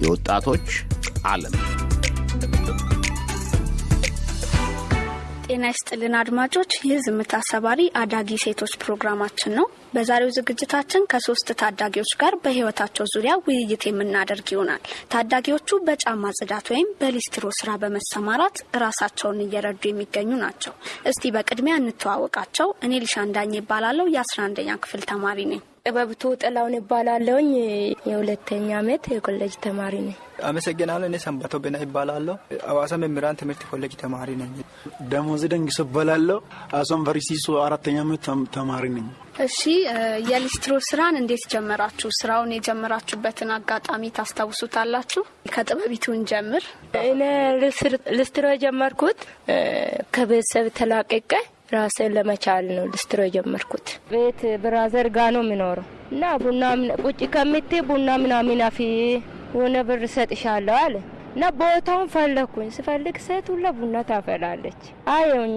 የወጣቶች ዓለም ጤና ይስጥልን አድማጮች፣ ይህ ዝምታ ሰባሪ አዳጊ ሴቶች ፕሮግራማችን ነው። በዛሬው ዝግጅታችን ከሶስት ታዳጊዎች ጋር በሕይወታቸው ዙሪያ ውይይት የምናደርግ ይሆናል። ታዳጊዎቹ በጫማ ጽዳት ወይም በሊስትሮ ስራ በመሰማራት ራሳቸውን እየረዱ የሚገኙ ናቸው። እስቲ በቅድሚያ እንተዋወቃቸው። እኔ ሊሻንዳኝ የአስራ አንደኛ ክፍል ተማሪ ነኝ። ጥበብቱ ጥላውን ይባላለውኝ የሁለተኛ ዓመት የኮሌጅ ተማሪ ነኝ። አመሰግናለሁ። እኔ ሰንባቶ ቤና ይባላለሁ። አዋሳ መምህራን ትምህርት ኮሌጅ ተማሪ ነኝ። ደሞዝ ደንግሶ እባላለሁ። አሶም ቨርሲሶ አራተኛ ዓመት ተማሪ ነኝ። እሺ፣ የሊስትሮ ስራን እንዴት ጀመራችሁ? ስራውን የጀመራችሁበትን አጋጣሚ ታስታውሱታላችሁ? ከጥበቢቱን ጀምር። እኔ ልስትሮ የጀመርኩት ከቤተሰብ ተላቀቀ ራሴን ለመቻል ነው ልስትሮ የጀመርኩት። ቤት brother ጋ ነው የሚኖረው እና ቡና ቁጭ ከምቴ ቡና ምናምን አፊ የሆነ ብር ሰጥሻለሁ አለ እና ቦታውን ፈለግኩኝ። ስፈልግ ሴት ሁላ ቡና ታፈላለች። አየውኝ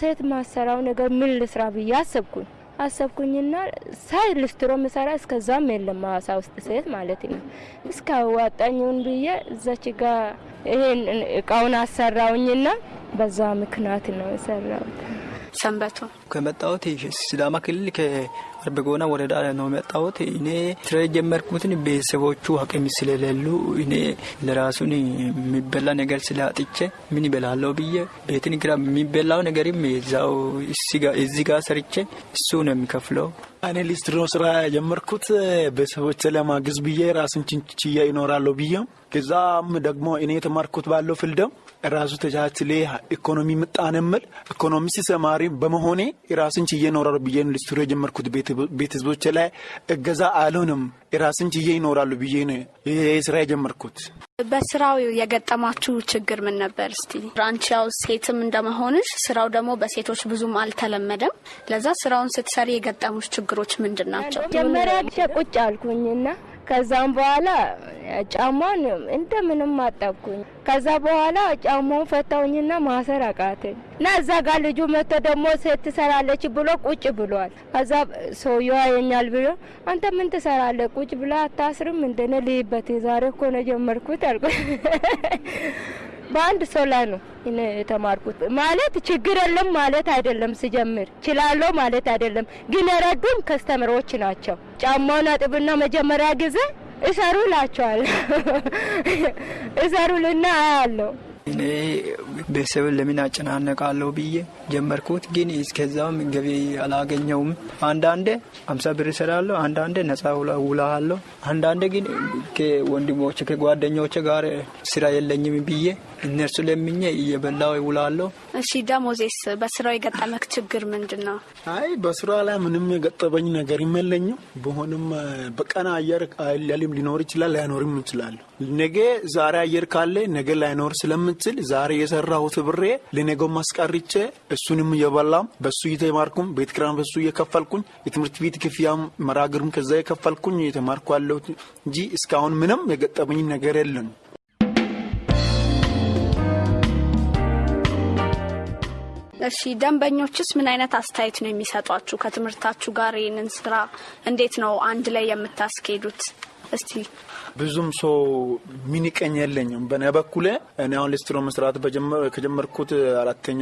ሴት ማሰራው ነገር ምን ልስራ ብዬ አሰብኩኝ አሰብኩኝና ሳይ ልስትሮ ምሰራ እስከዛም የለም ሀዋሳ ውስጥ ሴት ማለት ነው። እስከ አዋጣኝውን ብዬ እዛች ጋ ይሄን እቃውን አሰራውኝና በዛ ምክንያት ነው የሰራሁት። ሰንበቱ ከመጣሁት ሲዳማ ክልል ከአርበጎና ወረዳ ነው የመጣሁት። እኔ ስራ የጀመርኩትን ቤተሰቦቹ አቅም ስለሌሉ እኔ ለራሱን የሚበላ ነገር ስላጥቼ ምን ይበላለሁ ብዬ ቤትን ግራ የሚበላው ነገርም ዛው እዚህ ጋር ሰርቼ እሱ ነው የሚከፍለው። እኔ ሊስትሮ ስራ የጀመርኩት ቤተሰቦች ለማግዝ ብዬ ራስን ችንችያ ይኖራለሁ ብዬ ከዛም ደግሞ እኔ የተማርኩት ባለው ፍልደም ራሱ ተቻችሌ ኢኮኖሚ ምጣን ምል ኢኮኖሚ ሲሰማሪ በመሆኔ የራስን ችዬ ይኖራሉ ብዬ ሊስትሮ የጀመርኩት ቤተሰቦች ላይ እገዛ አልሆንም የራስን ችዬ ይኖራሉ ብዬ ስራ የጀመርኩት። በስራው የገጠማችሁ ችግር ምን ነበር? እስቲ አንቺ ያው ሴትም እንደመሆንሽ ስራው ደግሞ በሴቶች ብዙም አልተለመደም። ለዛ ስራውን ስትሰሪ የገጠሙሽ ችግሮች ምንድን ናቸው? መጀመሪያ ቁጭ አልኩኝና ከዛም በኋላ ጫማን እንደምንም አጠብኩኝ። ከዛ በኋላ ጫማውን ፈታውኝና ማሰር አቃተኝ እና እዛ ጋር ልጁ መጥቶ ደግሞ ሴት ትሰራለች ብሎ ቁጭ ብሏል። ከዛ ሰውየው ያየኛል ብሎ አንተ ምን ትሰራለህ? ቁጭ ብላ አታስርም? እንደነ ልይበት ዛሬ እኮ ነው ጀመርኩት አልኩ። በአንድ ሰው ላይ ነው የተማርኩት። ማለት ችግር የለም ማለት አይደለም፣ ስጀምር ችላለሁ ማለት አይደለም። ግን የረዱን ከስተምሮች ናቸው። ጫማውን አጥብና መጀመሪያ ጊዜ እሰሩ ላቸዋል እሰሩልና አያለሁ እኔ ቤተሰብን ለምን አጨናነቃለሁ ብዬ ጀመርኩት። ግን እስከዛም ገቢ አላገኘውም። አንዳንዴ አምሳ ብር እሰራለሁ፣ አንዳንዴ ነጻ ውላለሁ፣ አንዳንዴ ግን ከወንድሞች ከጓደኞች ጋር ስራ የለኝም ብዬ እነርሱ ለምኜ እየበላው ይውላለሁ። እሺ ደሞዜስ በስራው የገጠመክ ችግር ምንድን ነው? አይ በስራ ላይ ምንም የገጠበኝ ነገር የለኝም። በሆንም በቀን አየር ሊያልም ሊኖር ይችላል፣ ላይኖርም ይችላል። ነገ ዛሬ አየር ካለ ነገ ላይኖር ስለምችል ዛሬ የሰራሁት ብሬ ለነገው ማስቀርቼ እሱንም እየበላም በሱ እየተማርኩም ቤት ኪራይም በሱ እየከፈልኩኝ የትምህርት ቤት ክፍያም መራግርም ከዛ የከፈልኩኝ እየተማርኩ ያለሁት እንጂ እስካሁን ምንም የገጠመኝ ነገር የለም። እሺ ደንበኞችስ ምን አይነት አስተያየት ነው የሚሰጧችሁ? ከትምህርታችሁ ጋር ይህንን ስራ እንዴት ነው አንድ ላይ የምታስኬዱት? እስቲ ብዙም ሰው ሚኒቀኝ የለኝም። በእኔ በኩል እኔ አሁን ሊስትሮ መስራት ከጀመርኩት አራተኛ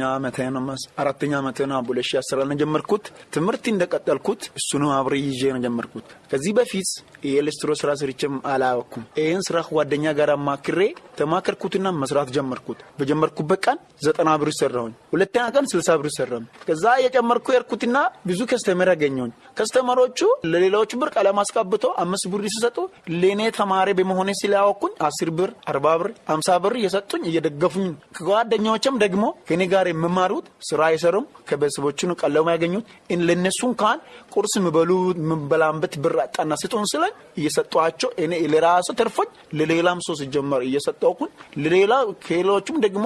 አራተኛ ዓመቴ ነው። ሁለት ነው ጀመርኩት። ትምህርት እንደቀጠልኩት እሱንም አብሬ ይዤ ነው ጀመርኩት። ከዚህ በፊት የሊስትሮ ስራ ስርቼም አላወኩም። ይህን ስራ ጓደኛ ጋር አማክሬ ተማከርኩትና መስራት ጀመርኩት። በጀመርኩበት ቀን ዘጠና ብር ሰራሁኝ። ሁለተኛ ቀን ስልሳ ብር ሰራሁኝ። ከዛ የጨመርኩ የርኩትና ብዙ customer ያገኘሁኝ። customer ኦቹ ለሌላዎች ብር ቀለም አስቀብቶ አምስት ብር ሲሰጡ ለእኔ ተማሪ በመሆኔ ስላወኩኝ አስር ብር አርባ ብር አምሳ ብር እየሰጡኝ እየደገፉኝ ከጓደኛዎችም ደግሞ ከኔ ጋር የምማሩት ስራ አይሰሩም ከቤተሰቦቹን ቀለሙ ያገኙት ለእነሱ እንኳን ቁርስ ምበሉ ምበላንበት ብር አጣና ስጡን ስለኝ እየሰጧቸው እኔ ለራሱ ተርፎኝ ለሌላም ሰው ሲጀመር እየሰጠኩኝ ለሌላ ከሌሎቹም ደግሞ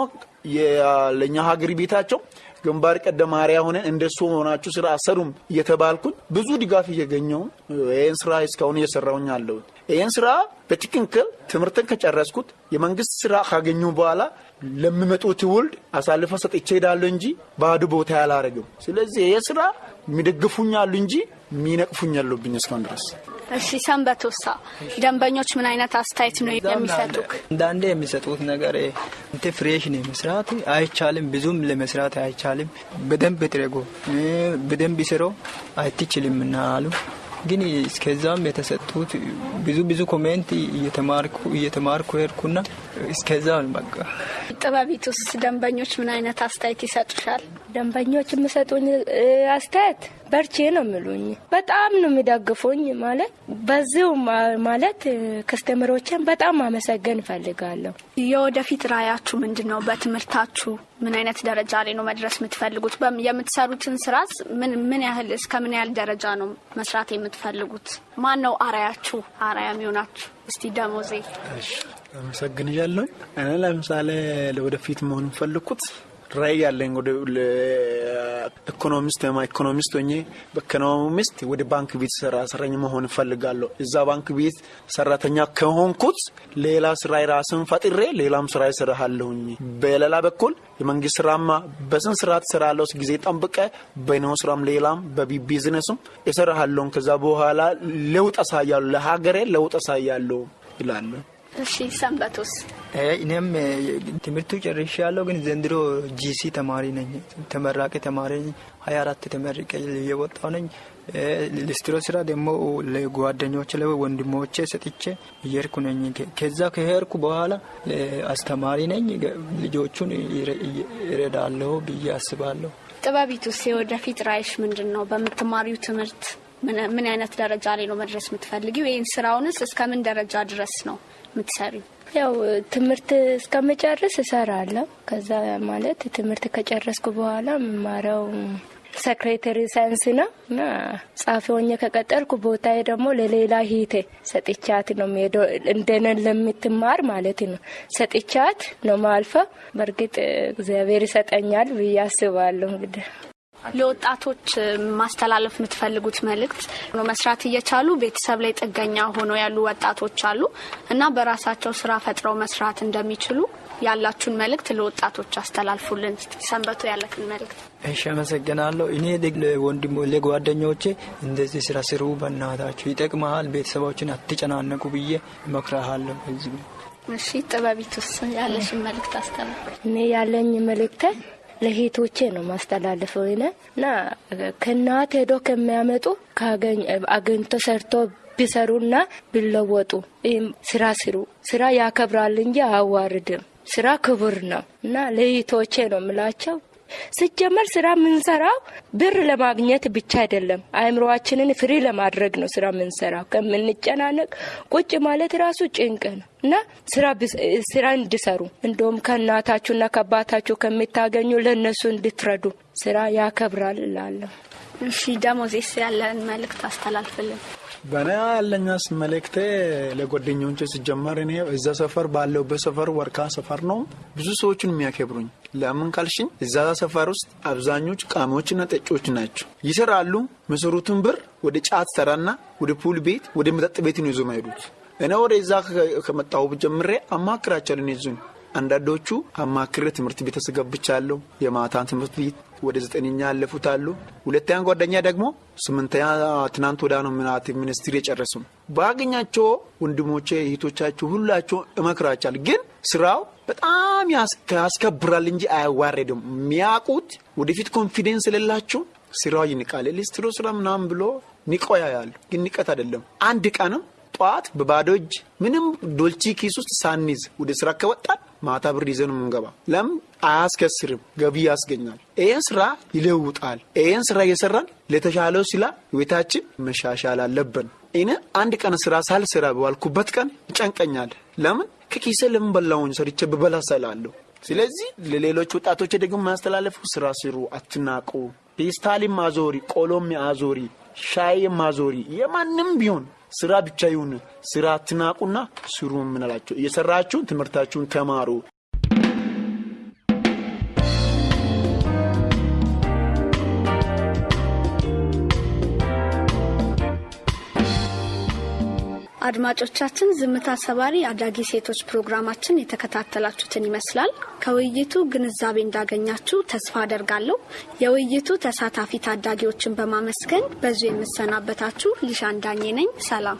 ለእኛ ሀገር ቤታቸው ግንባር ቀደም አርአያ ሆነን እንደሱ ሆናችሁ ስራ አሰሩም እየተባልኩኝ ብዙ ድጋፍ እየገኘው ይህን ስራ እስካሁን እየሰራውኝ አለሁት። ይህን ስራ በትክክል ትምህርትን ከጨረስኩት የመንግስት ስራ ካገኙ በኋላ ለሚመጡ ትውልድ አሳልፈ ሰጥቼ ሄዳለሁ እንጂ ባዶ ቦታ ያላረግም። ስለዚህ ይህ ስራ የሚደግፉኝ አሉ እንጂ የሚነቅፉኝ ያሉብኝ እስካሁን ድረስ እሺ ሰንበቶሳ ደንበኞች ምን አይነት አስተያየት ነው የሚሰጡክ? አንዳንዴ የሚሰጡት ነገር አንተ fresh ነው መስራት አይቻልም፣ ብዙም ለመስራት አይቻልም። በደንብ ትረጎ በደንብ ስሮ አይትችልም እና አሉ ግን እስከዛም የተሰጡት ብዙ ብዙ comment እየተማርኩ እየተማርኩ ሄድኩና እስከዛ በቃ ጥበቢቱስ ደንበኞች ምን አይነት አስተያየት ይሰጡሻል? ደንበኞች የሚሰጡኝ አስተያየት በርቼ ነው የሚሉኝ። በጣም ነው የሚደግፉኝ። ማለት በዚሁ ማለት ከስተመሮችን በጣም ማመሰገን እፈልጋለሁ። የወደፊት ራዕያችሁ ምንድን ነው? በትምህርታችሁ ምን አይነት ደረጃ ላይ ነው መድረስ የምትፈልጉት? የምትሰሩትን ስራስ ምን ምን ያህል እስከ ምን ያህል ደረጃ ነው መስራት የምትፈልጉት? ማን ነው አርአያችሁ? አርአያ የሚሆናችሁ? እስቲ ደሞዜ አመሰግንሻለሁ። እኔ ለምሳሌ ለወደፊት መሆን የምፈልግኩት ራዕይ ያለኝ ወደ ኢኮኖሚስት ኢኮኖሚስት ሆኜ በኢኮኖሚስት ወደ ባንክ ቤት ሰራ ሰራኝ መሆን እፈልጋለሁ። እዛ ባንክ ቤት ሰራተኛ ከሆንኩት ሌላ ስራ ራስን ፈጥሬ ሌላም ስራ እሰራለሁኝ። በሌላ በኩል የመንግስት ስራማ በስነ ስርዓት እሰራለሁ ጊዜ ጠብቀ በነው ስራም ሌላም በቢዝነስም እሰራሃለሁን። ከዛ በኋላ ለውጥ አሳያለሁ፣ ለሀገሬ ለውጥ አሳያለሁ ይላሉ። እሺ ሰንበቱስ? እኔም ትምህርቱ ጨርሼ ያለው ግን ዘንድሮ ጂሲ ተማሪ ነኝ። ተመራቂ ተማሪ ሀያ አራት ተመርቄ እየወጣሁ ነኝ። ሊስትሮ ስራ ደግሞ ለጓደኞች ለወንድሞቼ ሰጥቼ እየሄድኩ ነኝ። ከዛ ከሄድኩ በኋላ አስተማሪ ነኝ። ልጆቹን ይረዳለሁ ብዬ አስባለሁ። ጥበቢቱስ የወደፊት ራዕይሽ ምንድን ነው? በምትማሪው ትምህርት ምን አይነት ደረጃ ላይ ነው መድረስ የምትፈልጊው? ይህን ስራውንስ እስከምን ደረጃ ድረስ ነው የምትሰሪው? ያው ትምህርት እስከምጨርስ እሰራለሁ። ከዛ ማለት ትምህርት ከጨረስኩ በኋላ የምማረው secretary science ነው እና ጸሐፊ ሆኜ ከቀጠልኩ ቦታዬ ደግሞ ለሌላ እህቴ ሰጥቻት ነው የምሄደው። እንደነን ለምትማር ማለት ነው ሰጥቻት ነው ማልፈው። በእርግጥ እግዚአብሔር ይሰጠኛል ብዬ አስባለሁ እንግዲህ ለወጣቶች ማስተላለፍ የምትፈልጉት መልእክት መስራት እየቻሉ ቤተሰብ ላይ ጥገኛ ሆነው ያሉ ወጣቶች አሉ እና በራሳቸው ስራ ፈጥረው መስራት እንደሚችሉ ያላችሁን መልእክት ለወጣቶች አስተላልፉልን። ሰንበቱ ያለክን መልእክት። እሺ፣ አመሰግናለሁ። እኔ ለወንድሞ ለጓደኞቼ እንደዚህ ስራ ስሩ፣ በእናታችሁ ይጠቅመሃል፣ ቤተሰቦችን አትጨናነቁ ብዬ እመክርሃለሁ። ህዝብ እሺ፣ ጥበቢቱስ ያለሽን መልእክት አስተላልፍ። እኔ ያለኝ መልእክት ለሄቶቼ ነው ማስተላልፈው ነ እና ከእናት ሄዶ ከሚያመጡ አገኝቶ ሰርቶ ቢሰሩና ቢለወጡ ስራ ስሩ። ስራ ያከብራል እንጂ አያዋርድም። ስራ ክቡር ነው እና ለሄቶቼ ነው ምላቸው። ስጀመር ስራ የምንሰራው ብር ለማግኘት ብቻ አይደለም። አእምሮአችንን ፍሪ ለማድረግ ነው ስራ የምንሰራው። ከምንጨናነቅ ቁጭ ማለት ራሱ ጭንቅ ነው እና ስራ እንዲሰሩ እንደውም ከእናታችሁና ከአባታችሁ ከምታገኙ ለእነሱ እንድትረዱ ስራ ያከብራል እላለሁ። እሺ ደሞዜስ ያለን መልእክት አስተላልፍልን። በእኔ ያለኛስ መልእክቴ ለጓደኞቼ ሲጀመር እኔ እዛ ሰፈር ባለሁበት ሰፈር ወርካ ሰፈር ነው ብዙ ሰዎችን የሚያከብሩኝ። ለምን ካልሽኝ እዛ ሰፈር ውስጥ አብዛኞቹ ቃሚዎችና ጠጪዎች ናቸው። ይሰራሉ። መሰሩትን ብር ወደ ጫት ሰራና ወደ ፑል ቤት፣ ወደ መጠጥ ቤት ነው ይዞ ማሄዱት። እኔ ወደ እዛ ከመጣሁ ጀምሬ አማክራቸዋለሁ። እነዚህን አንዳንዶቹ አማክሬ ትምህርት ቤት አስገብቻለሁ። የማታን ትምህርት ቤት ወደ ዘጠነኛ ያለፉት አሉ። ሁለተኛ ጓደኛ ደግሞ ስምንተኛ ትናንት ወዳ ነው ምናት ሚኒስትሪ የጨረሱ ባገኛቸው ወንድሞቼ እህቶቻቸው ሁላቸው እመክራቻል። ግን ስራው በጣም ያስከብራል እንጂ አያዋረድም። የሚያውቁት ወደፊት confidence የሌላቸው ስራው ይንቃል። ሊስትሮ ስራ ምናምን ብሎ ንቆ ያያሉ። ግን ንቀት አይደለም። አንድ ቀንም ጠዋት በባዶ እጅ ምንም ዶልቺ ኪስ ውስጥ ሳንይዝ ወደ ስራ ከወጣን ማታ ብር ይዘን የምንገባ ለምን አያስከስርም፣ ገቢ ያስገኛል። ይህን ስራ ይለውጣል። ይህን ስራ እየሰራን ለተሻለው ሲላ ህይወታችን መሻሻል አለብን። እኔ አንድ ቀን ስራ ሳልሰራ በዋልኩበት ቀን ይጨንቀኛል። ለምን ከኪሴ ለምን በላውኝ ሰርቼ ብበላ ሰላለሁ። ስለዚህ ለሌሎች ወጣቶች ደግሞ የሚያስተላለፉ ስራ ስሩ፣ አትናቁ። ፔስታልም አዞሪ፣ ቆሎም አዞሪ፣ ሻይም አዞሪ፣ የማንም ቢሆን ስራ ብቻ ይሁን። ስራ አትናቁና ስሩ የምንላቸው እየሰራችሁን ትምህርታችሁን ተማሩ። አድማጮቻችን ዝምታ ሰባሪ አዳጊ ሴቶች ፕሮግራማችን የተከታተላችሁትን ይመስላል። ከውይይቱ ግንዛቤ እንዳገኛችሁ ተስፋ አደርጋለሁ። የውይይቱ ተሳታፊ ታዳጊዎችን በማመስገን በዙ የምሰናበታችሁ ሊሻን ዳኜ ነኝ። ሰላም።